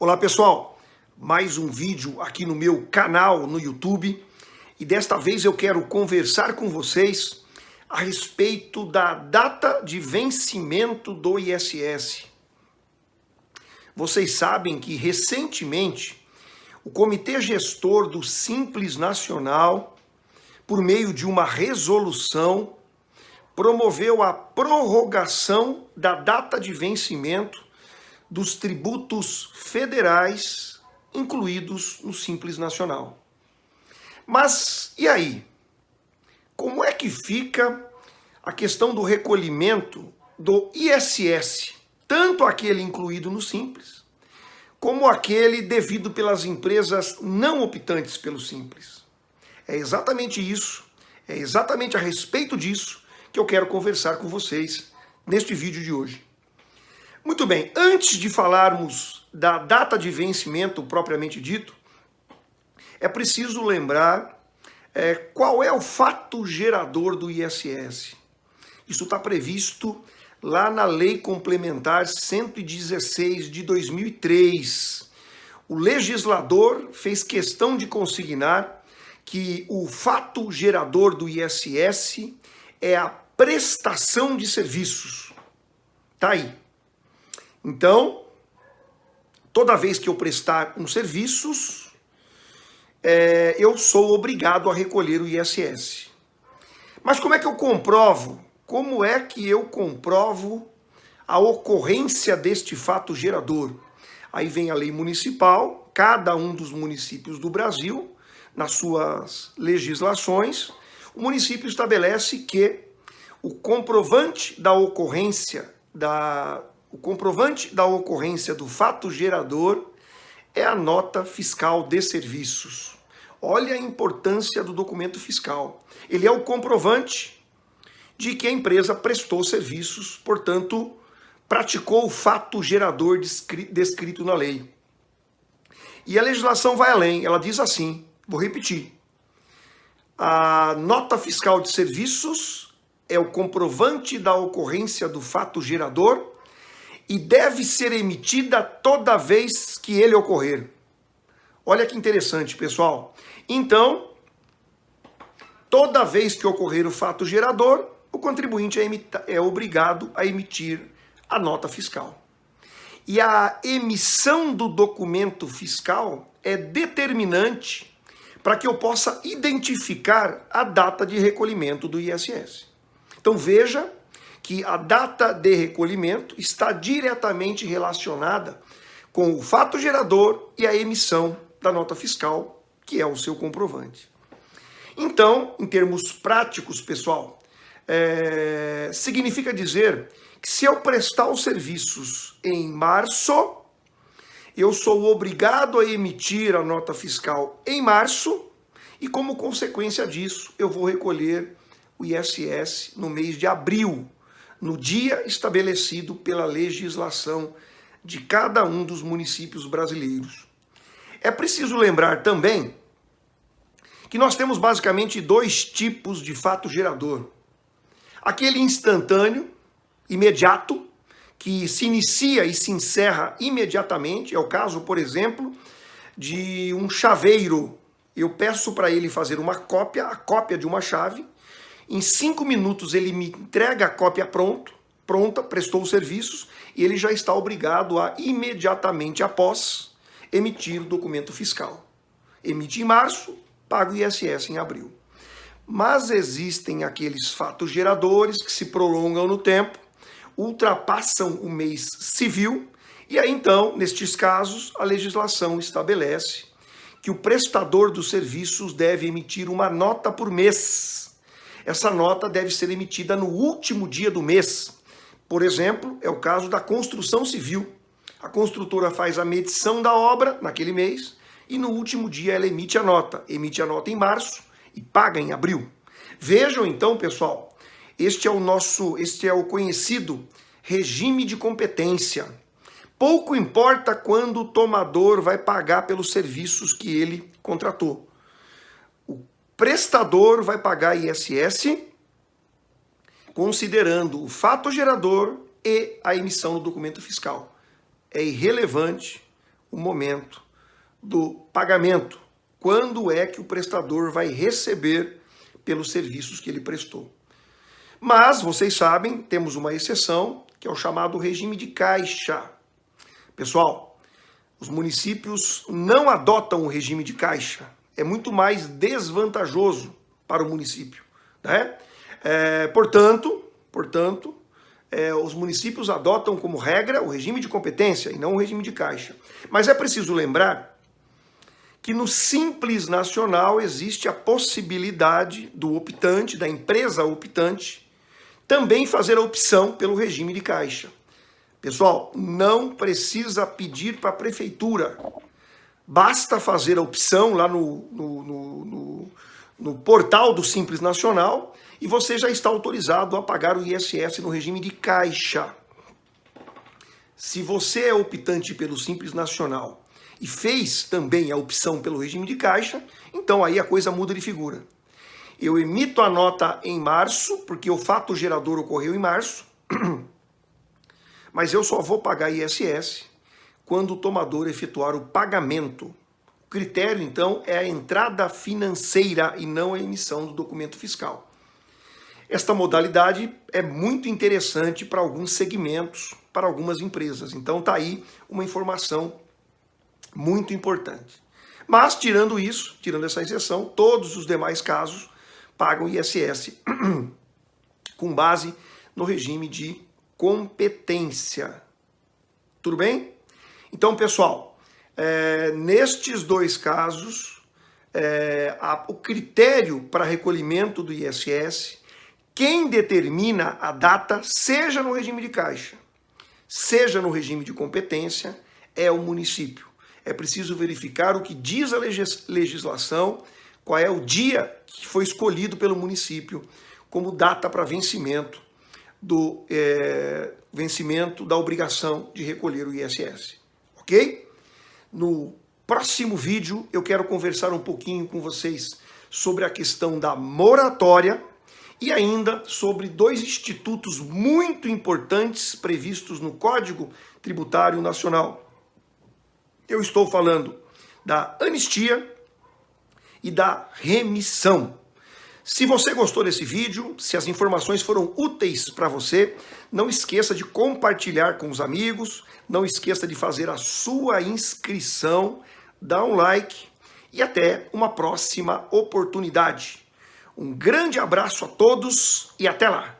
Olá pessoal, mais um vídeo aqui no meu canal no YouTube e desta vez eu quero conversar com vocês a respeito da data de vencimento do ISS. Vocês sabem que recentemente o Comitê Gestor do Simples Nacional, por meio de uma resolução, promoveu a prorrogação da data de vencimento dos tributos federais incluídos no Simples Nacional. Mas e aí? Como é que fica a questão do recolhimento do ISS, tanto aquele incluído no Simples, como aquele devido pelas empresas não optantes pelo Simples? É exatamente isso, é exatamente a respeito disso que eu quero conversar com vocês neste vídeo de hoje. Muito bem, antes de falarmos da data de vencimento propriamente dito, é preciso lembrar é, qual é o fato gerador do ISS. Isso está previsto lá na Lei Complementar 116 de 2003. O legislador fez questão de consignar que o fato gerador do ISS é a prestação de serviços. Tá aí. Então, toda vez que eu prestar uns serviços, é, eu sou obrigado a recolher o ISS. Mas como é que eu comprovo? Como é que eu comprovo a ocorrência deste fato gerador? Aí vem a lei municipal, cada um dos municípios do Brasil, nas suas legislações, o município estabelece que o comprovante da ocorrência da, o comprovante da ocorrência do fato gerador é a nota fiscal de serviços. Olha a importância do documento fiscal. Ele é o comprovante de que a empresa prestou serviços, portanto, praticou o fato gerador descrito na lei. E a legislação vai além, ela diz assim, vou repetir. A nota fiscal de serviços é o comprovante da ocorrência do fato gerador e deve ser emitida toda vez que ele ocorrer. Olha que interessante, pessoal. Então, toda vez que ocorrer o fato gerador, o contribuinte é, é obrigado a emitir a nota fiscal. E a emissão do documento fiscal é determinante para que eu possa identificar a data de recolhimento do ISS. Então veja que a data de recolhimento está diretamente relacionada com o fato gerador e a emissão da nota fiscal, que é o seu comprovante. Então, em termos práticos, pessoal, é, significa dizer que se eu prestar os serviços em março, eu sou obrigado a emitir a nota fiscal em março e, como consequência disso, eu vou recolher o ISS no mês de abril no dia estabelecido pela legislação de cada um dos municípios brasileiros. É preciso lembrar também que nós temos basicamente dois tipos de fato gerador. Aquele instantâneo, imediato, que se inicia e se encerra imediatamente, é o caso, por exemplo, de um chaveiro. Eu peço para ele fazer uma cópia, a cópia de uma chave, em cinco minutos ele me entrega a cópia pronto, pronta, prestou os serviços e ele já está obrigado a imediatamente após emitir o documento fiscal. Emite em março, paga o ISS em abril. Mas existem aqueles fatos geradores que se prolongam no tempo, ultrapassam o mês civil, e aí então, nestes casos, a legislação estabelece que o prestador dos serviços deve emitir uma nota por mês essa nota deve ser emitida no último dia do mês. Por exemplo, é o caso da construção civil. A construtora faz a medição da obra naquele mês e no último dia ela emite a nota. Emite a nota em março e paga em abril. Vejam então, pessoal, este é o nosso, este é o conhecido regime de competência. Pouco importa quando o tomador vai pagar pelos serviços que ele contratou prestador vai pagar ISS considerando o fato gerador e a emissão do documento fiscal. É irrelevante o momento do pagamento. Quando é que o prestador vai receber pelos serviços que ele prestou. Mas, vocês sabem, temos uma exceção, que é o chamado regime de caixa. Pessoal, os municípios não adotam o regime de caixa. É muito mais desvantajoso para o município. Né? É, portanto, portanto é, os municípios adotam como regra o regime de competência e não o regime de caixa. Mas é preciso lembrar que no Simples Nacional existe a possibilidade do optante, da empresa optante, também fazer a opção pelo regime de caixa. Pessoal, não precisa pedir para a prefeitura. Basta fazer a opção lá no, no, no, no, no portal do Simples Nacional e você já está autorizado a pagar o ISS no regime de caixa. Se você é optante pelo Simples Nacional e fez também a opção pelo regime de caixa, então aí a coisa muda de figura. Eu emito a nota em março, porque o fato gerador ocorreu em março, mas eu só vou pagar ISS quando o tomador efetuar o pagamento. O critério, então, é a entrada financeira e não a emissão do documento fiscal. Esta modalidade é muito interessante para alguns segmentos, para algumas empresas. Então está aí uma informação muito importante. Mas, tirando isso, tirando essa exceção, todos os demais casos pagam ISS com base no regime de competência. Tudo bem? Então, pessoal, é, nestes dois casos, é, a, o critério para recolhimento do ISS, quem determina a data, seja no regime de caixa, seja no regime de competência, é o município é preciso verificar o que diz a legislação, qual é o dia que foi escolhido pelo município como data para vencimento do é, vencimento da obrigação de recolher o ISS. Ok? No próximo vídeo eu quero conversar um pouquinho com vocês sobre a questão da moratória e ainda sobre dois institutos muito importantes previstos no Código Tributário Nacional eu estou falando da anistia e da remissão. Se você gostou desse vídeo, se as informações foram úteis para você, não esqueça de compartilhar com os amigos, não esqueça de fazer a sua inscrição, dá um like e até uma próxima oportunidade. Um grande abraço a todos e até lá!